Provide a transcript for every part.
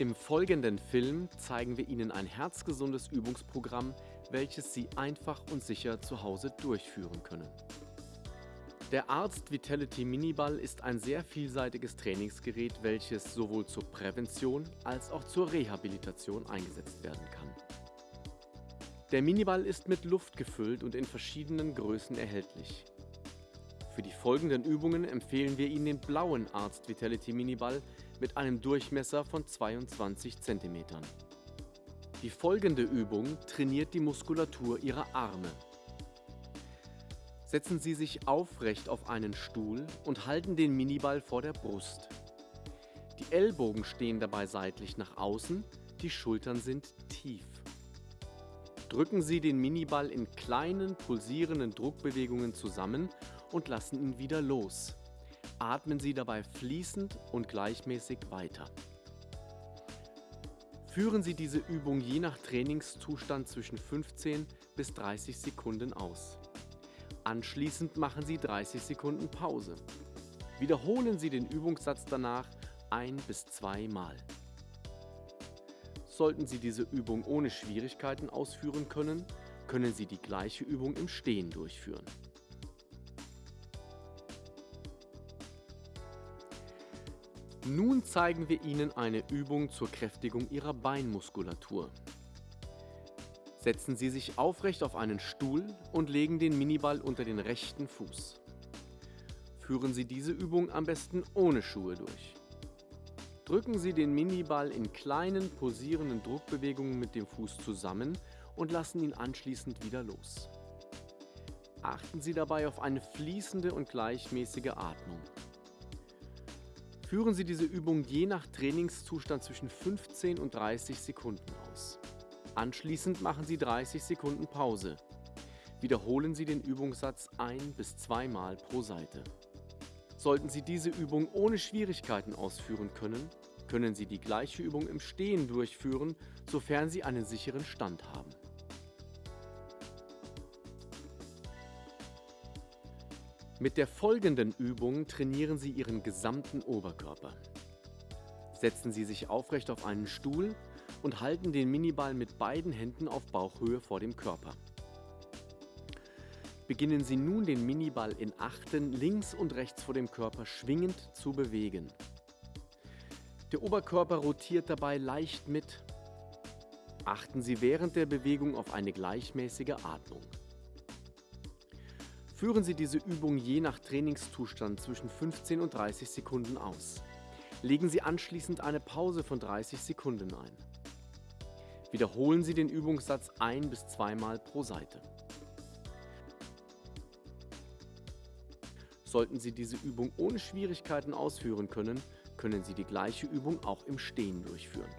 Im folgenden Film zeigen wir Ihnen ein herzgesundes Übungsprogramm, welches Sie einfach und sicher zu Hause durchführen können. Der Arzt Vitality Miniball ist ein sehr vielseitiges Trainingsgerät, welches sowohl zur Prävention als auch zur Rehabilitation eingesetzt werden kann. Der Miniball ist mit Luft gefüllt und in verschiedenen Größen erhältlich. Für die folgenden Übungen empfehlen wir Ihnen den blauen Arzt Vitality Miniball mit einem Durchmesser von 22 cm. Die folgende Übung trainiert die Muskulatur Ihrer Arme. Setzen Sie sich aufrecht auf einen Stuhl und halten den Miniball vor der Brust. Die Ellbogen stehen dabei seitlich nach außen, die Schultern sind tief. Drücken Sie den Miniball in kleinen, pulsierenden Druckbewegungen zusammen und lassen ihn wieder los. Atmen Sie dabei fließend und gleichmäßig weiter. Führen Sie diese Übung je nach Trainingszustand zwischen 15 bis 30 Sekunden aus. Anschließend machen Sie 30 Sekunden Pause. Wiederholen Sie den Übungssatz danach ein bis zwei Mal. Sollten Sie diese Übung ohne Schwierigkeiten ausführen können, können Sie die gleiche Übung im Stehen durchführen. Nun zeigen wir Ihnen eine Übung zur Kräftigung Ihrer Beinmuskulatur. Setzen Sie sich aufrecht auf einen Stuhl und legen den Miniball unter den rechten Fuß. Führen Sie diese Übung am besten ohne Schuhe durch. Drücken Sie den Miniball in kleinen posierenden Druckbewegungen mit dem Fuß zusammen und lassen ihn anschließend wieder los. Achten Sie dabei auf eine fließende und gleichmäßige Atmung. Führen Sie diese Übung je nach Trainingszustand zwischen 15 und 30 Sekunden aus. Anschließend machen Sie 30 Sekunden Pause. Wiederholen Sie den Übungssatz ein- bis zweimal pro Seite. Sollten Sie diese Übung ohne Schwierigkeiten ausführen können, können Sie die gleiche Übung im Stehen durchführen, sofern Sie einen sicheren Stand haben. Mit der folgenden Übung trainieren Sie Ihren gesamten Oberkörper. Setzen Sie sich aufrecht auf einen Stuhl und halten den Miniball mit beiden Händen auf Bauchhöhe vor dem Körper. Beginnen Sie nun den Miniball in Achten links und rechts vor dem Körper schwingend zu bewegen. Der Oberkörper rotiert dabei leicht mit. Achten Sie während der Bewegung auf eine gleichmäßige Atmung. Führen Sie diese Übung je nach Trainingszustand zwischen 15 und 30 Sekunden aus. Legen Sie anschließend eine Pause von 30 Sekunden ein. Wiederholen Sie den Übungssatz ein- bis zweimal pro Seite. Sollten Sie diese Übung ohne Schwierigkeiten ausführen können, können Sie die gleiche Übung auch im Stehen durchführen.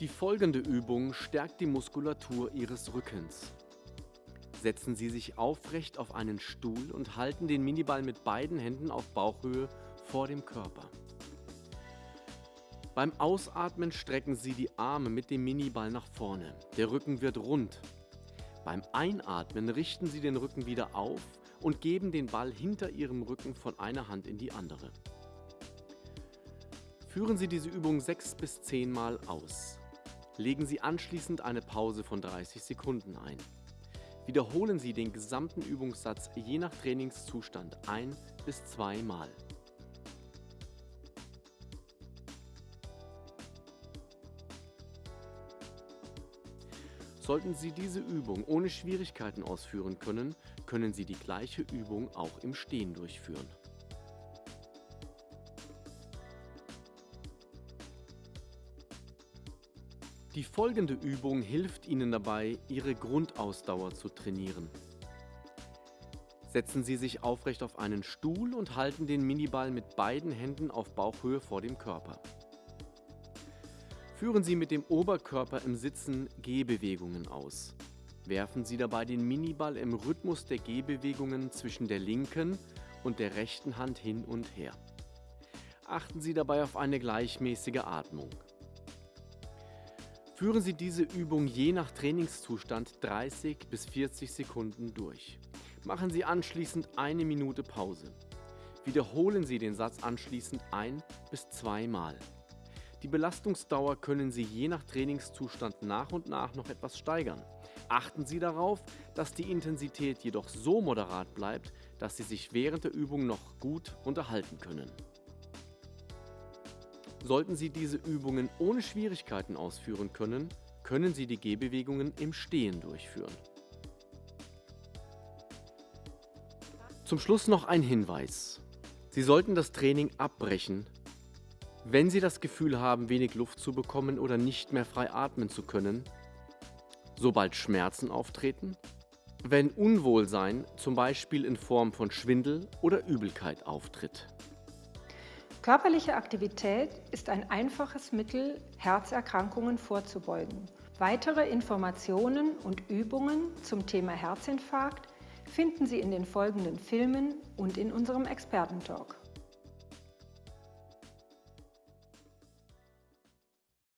Die folgende Übung stärkt die Muskulatur Ihres Rückens. Setzen Sie sich aufrecht auf einen Stuhl und halten den Miniball mit beiden Händen auf Bauchhöhe vor dem Körper. Beim Ausatmen strecken Sie die Arme mit dem Miniball nach vorne. Der Rücken wird rund. Beim Einatmen richten Sie den Rücken wieder auf und geben den Ball hinter Ihrem Rücken von einer Hand in die andere. Führen Sie diese Übung 6 bis 10 Mal aus. Legen Sie anschließend eine Pause von 30 Sekunden ein. Wiederholen Sie den gesamten Übungssatz je nach Trainingszustand ein bis zwei Mal. Sollten Sie diese Übung ohne Schwierigkeiten ausführen können, können Sie die gleiche Übung auch im Stehen durchführen. Die folgende Übung hilft Ihnen dabei, Ihre Grundausdauer zu trainieren. Setzen Sie sich aufrecht auf einen Stuhl und halten den Miniball mit beiden Händen auf Bauchhöhe vor dem Körper. Führen Sie mit dem Oberkörper im Sitzen Gehbewegungen aus. Werfen Sie dabei den Miniball im Rhythmus der Gehbewegungen zwischen der linken und der rechten Hand hin und her. Achten Sie dabei auf eine gleichmäßige Atmung. Führen Sie diese Übung je nach Trainingszustand 30 bis 40 Sekunden durch. Machen Sie anschließend eine Minute Pause. Wiederholen Sie den Satz anschließend ein- bis zweimal. Die Belastungsdauer können Sie je nach Trainingszustand nach und nach noch etwas steigern. Achten Sie darauf, dass die Intensität jedoch so moderat bleibt, dass Sie sich während der Übung noch gut unterhalten können. Sollten Sie diese Übungen ohne Schwierigkeiten ausführen können, können Sie die Gehbewegungen im Stehen durchführen. Zum Schluss noch ein Hinweis. Sie sollten das Training abbrechen, wenn Sie das Gefühl haben, wenig Luft zu bekommen oder nicht mehr frei atmen zu können, sobald Schmerzen auftreten, wenn Unwohlsein zum Beispiel in Form von Schwindel oder Übelkeit auftritt. Körperliche Aktivität ist ein einfaches Mittel, Herzerkrankungen vorzubeugen. Weitere Informationen und Übungen zum Thema Herzinfarkt finden Sie in den folgenden Filmen und in unserem Expertentalk.